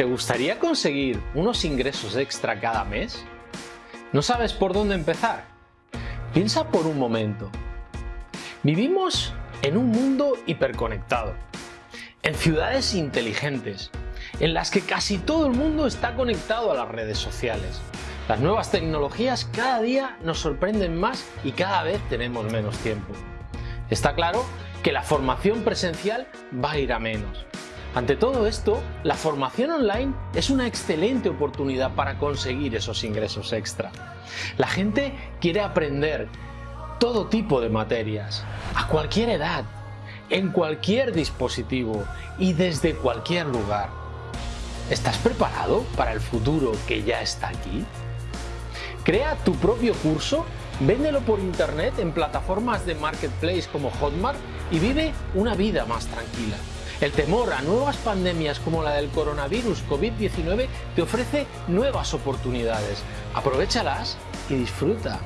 ¿Te gustaría conseguir unos ingresos extra cada mes? ¿No sabes por dónde empezar? Piensa por un momento. Vivimos en un mundo hiperconectado, en ciudades inteligentes, en las que casi todo el mundo está conectado a las redes sociales. Las nuevas tecnologías cada día nos sorprenden más y cada vez tenemos menos tiempo. Está claro que la formación presencial va a ir a menos. Ante todo esto, la formación online es una excelente oportunidad para conseguir esos ingresos extra. La gente quiere aprender todo tipo de materias, a cualquier edad, en cualquier dispositivo y desde cualquier lugar. ¿Estás preparado para el futuro que ya está aquí? Crea tu propio curso, véndelo por internet en plataformas de marketplace como Hotmart y vive una vida más tranquila. El temor a nuevas pandemias como la del coronavirus COVID-19 te ofrece nuevas oportunidades. Aprovechalas y disfruta.